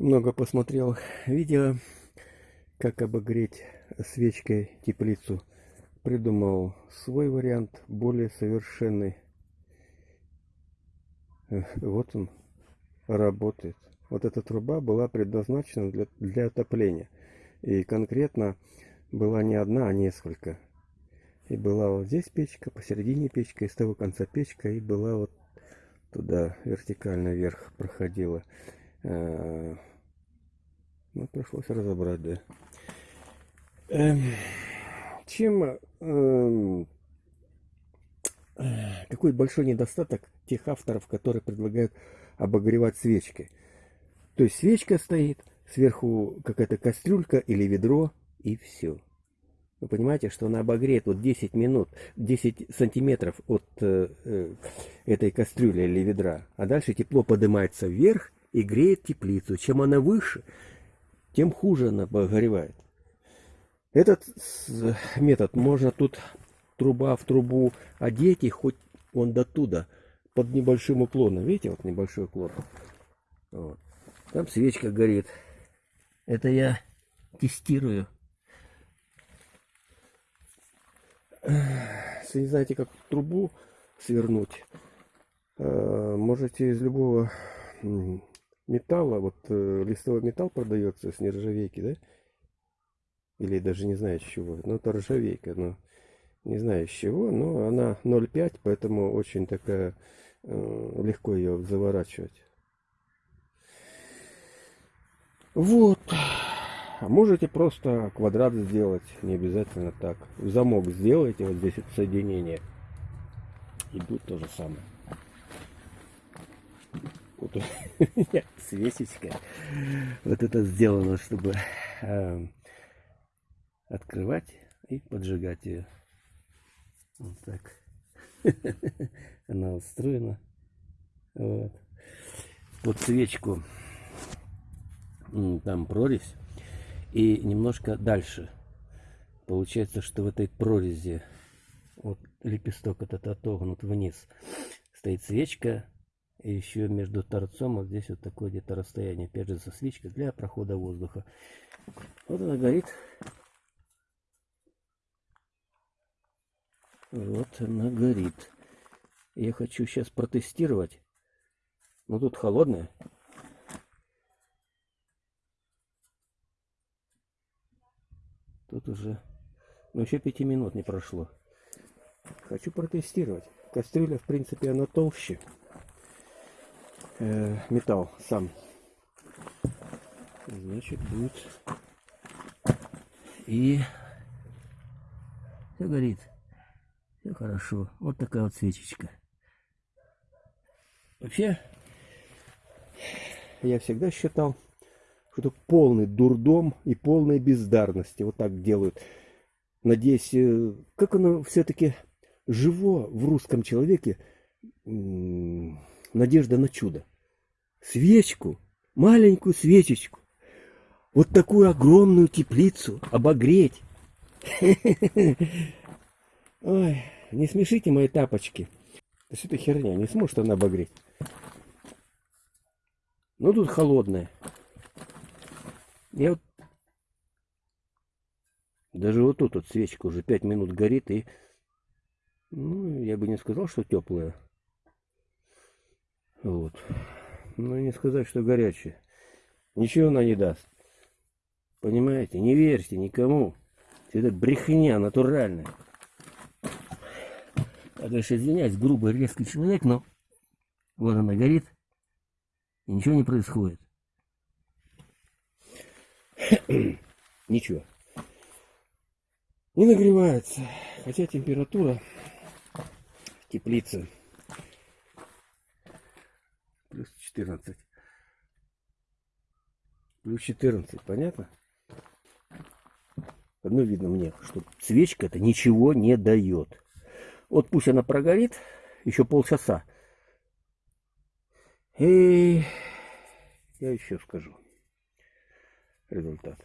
много посмотрел видео, как обогреть свечкой теплицу. Придумал свой вариант, более совершенный. Вот он работает. Вот эта труба была предназначена для, для отопления. И конкретно была не одна, а несколько. И была вот здесь печка, посередине печка, и с того конца печка, и была вот туда вертикально вверх проходила. Э, ну, пришлось разобрать, да. Эм, чем... Эм, какой большой недостаток тех авторов, которые предлагают обогревать свечкой. То есть свечка стоит, сверху какая-то кастрюлька или ведро, и все. Вы понимаете, что она обогреет вот 10 минут, 10 сантиметров от э, э, этой кастрюли или ведра, а дальше тепло поднимается вверх и греет теплицу. Чем она выше, тем хуже она обогревает. Этот метод можно тут труба в трубу одеть, и хоть он до туда, под небольшим уклоном. Видите, вот небольшой уклон. Вот. Там свечка горит. Это я тестирую. Если не знаете, как трубу свернуть, э, можете из любого металла, вот э, листовой металл продается с нержавейки, да? Или даже не знаю с чего. Ну, это ржавейка, но не знаю с чего, но она 0,5, поэтому очень такая, э, легко ее заворачивать. Вот. А можете просто квадрат сделать, не обязательно так. Замок сделайте, вот здесь это соединение. Будет то же самое. Вот свечечка. Вот это сделано, чтобы э, открывать и поджигать ее. Вот так. Она устроена. Вот. Под свечку там прорезь. И немножко дальше. Получается, что в этой прорези вот лепесток этот отогнут вниз. Стоит свечка. Еще между торцом вот здесь вот такое где-то расстояние. Опять же, за свечка для прохода воздуха. Вот она горит. Вот она горит. Я хочу сейчас протестировать. Но тут холодная. Тут уже... Ну, еще пяти минут не прошло. Хочу протестировать. Кастрюля, в принципе, она толще. Э, металл сам. Значит, будет... И... Все горит. Все хорошо. Вот такая вот свечечка. Вообще, я всегда считал, что это полный дурдом и полная бездарности. Вот так делают. Надеюсь, э, как оно все-таки живо в русском человеке надежда на чудо. Свечку, маленькую свечечку, вот такую огромную теплицу обогреть. Ой, не смешите мои тапочки. Да что это херня, не сможет она обогреть. Ну тут холодная. Я вот... Даже вот тут вот свечка уже 5 минут горит и... Ну, я бы не сказал, что теплая. Вот. Ну, не сказать, что горячая. Ничего она не даст. Понимаете? Не верьте никому. Это брехня натуральная. Я, конечно, извиняюсь, грубый, резкий человек, но вот она горит, и ничего не происходит. Ничего. Не нагревается, хотя температура теплицы плюс 14. Плюс 14, понятно? Одно видно мне, что свечка это ничего не дает. Вот пусть она прогорит еще полчаса. И я еще скажу результат.